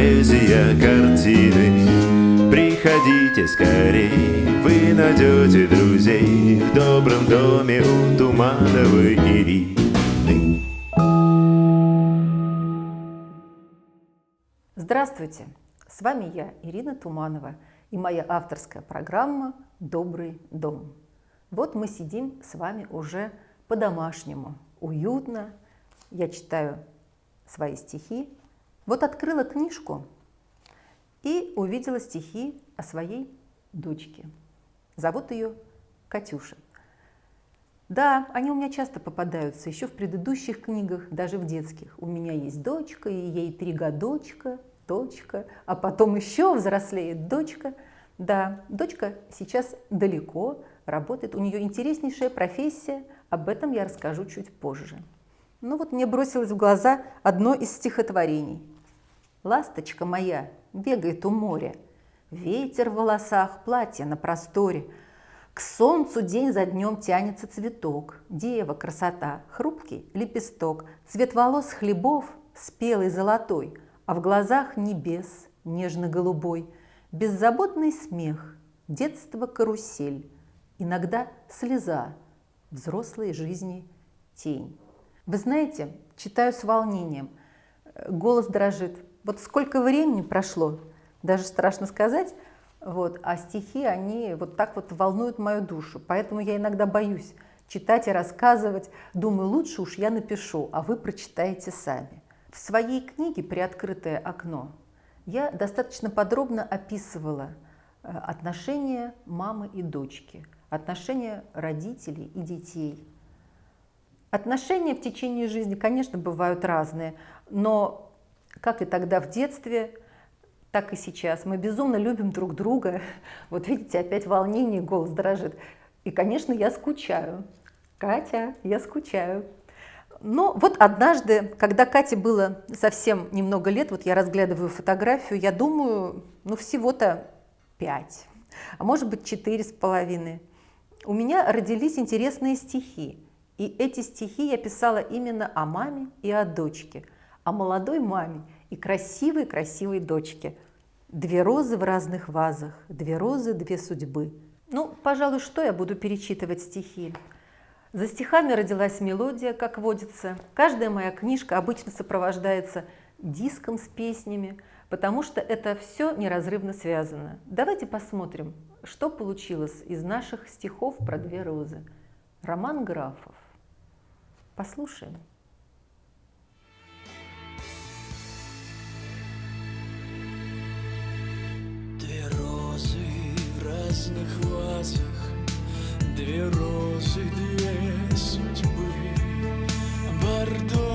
поэзия картины. Приходите скорей, вы найдете друзей в добром доме у Тумановой Ирины. Здравствуйте! С вами я, Ирина Туманова, и моя авторская программа «Добрый дом». Вот мы сидим с вами уже по-домашнему, уютно. Я читаю свои стихи. Вот открыла книжку и увидела стихи о своей дочке. Зовут ее Катюша. Да, они у меня часто попадаются, еще в предыдущих книгах, даже в детских. У меня есть дочка, и ей три годочка, дочка, а потом еще взрослеет дочка. Да, дочка сейчас далеко, работает, у нее интереснейшая профессия, об этом я расскажу чуть позже. Ну вот мне бросилось в глаза одно из стихотворений. «Ласточка моя бегает у моря, ветер в волосах, платье на просторе, к солнцу день за днем тянется цветок, дева, красота, хрупкий лепесток, цвет волос хлебов спелый золотой, а в глазах небес нежно-голубой, беззаботный смех, детство карусель, иногда слеза, взрослой жизни тень. Вы знаете, читаю с волнением, голос дрожит. Вот сколько времени прошло, даже страшно сказать, вот, а стихи, они вот так вот волнуют мою душу. Поэтому я иногда боюсь читать и рассказывать. Думаю, лучше уж я напишу, а вы прочитаете сами. В своей книге «Приоткрытое окно» я достаточно подробно описывала э, отношения мамы и дочки, отношения родителей и детей – Отношения в течение жизни, конечно, бывают разные, но как и тогда в детстве, так и сейчас. Мы безумно любим друг друга. Вот видите, опять волнение, голос дрожит. И, конечно, я скучаю. Катя, я скучаю. Но вот однажды, когда Кате было совсем немного лет, вот я разглядываю фотографию, я думаю, ну всего-то пять, а может быть четыре с половиной. У меня родились интересные стихи. И эти стихи я писала именно о маме и о дочке, о молодой маме и красивой-красивой дочке. Две розы в разных вазах, две розы, две судьбы. Ну, пожалуй, что я буду перечитывать стихи? За стихами родилась мелодия, как водится. Каждая моя книжка обычно сопровождается диском с песнями, потому что это все неразрывно связано. Давайте посмотрим, что получилось из наших стихов про две розы. Роман Графов. Послушаем. recuerdo.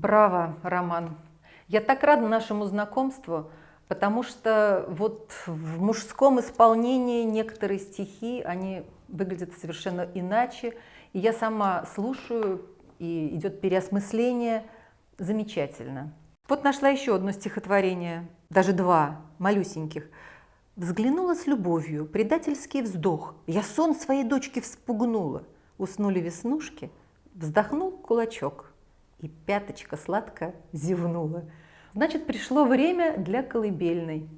Браво, Роман! Я так рада нашему знакомству, потому что вот в мужском исполнении некоторые стихи, они выглядят совершенно иначе. И я сама слушаю, и идет переосмысление. Замечательно. Вот нашла еще одно стихотворение, даже два, малюсеньких. Взглянула с любовью, предательский вздох. Я сон своей дочки вспугнула. Уснули веснушки, вздохнул кулачок и пяточка сладко зевнула. Значит, пришло время для колыбельной.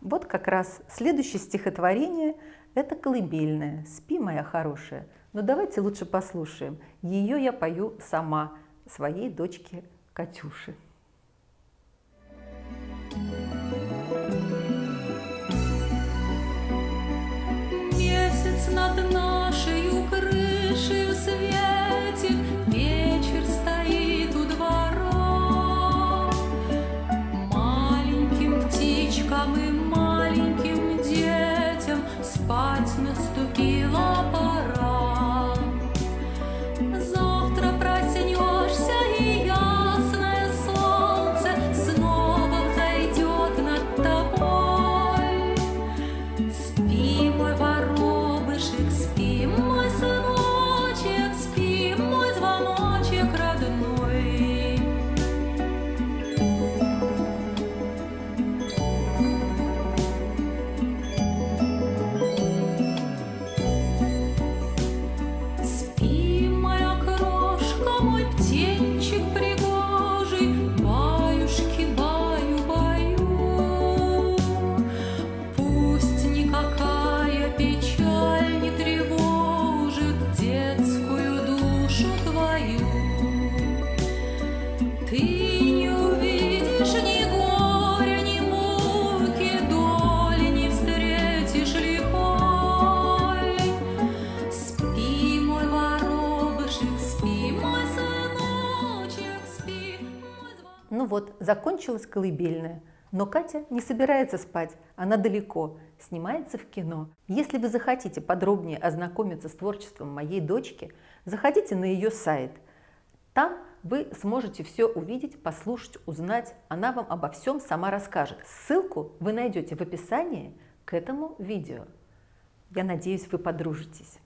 Вот как раз следующее стихотворение – это колыбельная «Спи, моя хорошая». Но давайте лучше послушаем. Ее я пою сама, своей дочке Катюше. Ну вот, закончилась колыбельная. Но Катя не собирается спать, она далеко, снимается в кино. Если вы захотите подробнее ознакомиться с творчеством моей дочки, заходите на ее сайт. Там вы сможете все увидеть, послушать, узнать. Она вам обо всем сама расскажет. Ссылку вы найдете в описании к этому видео. Я надеюсь, вы подружитесь.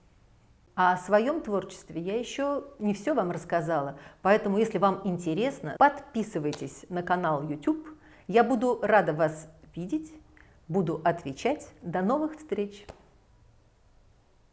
А о своем творчестве я еще не все вам рассказала, поэтому если вам интересно, подписывайтесь на канал YouTube. Я буду рада вас видеть, буду отвечать. До новых встреч!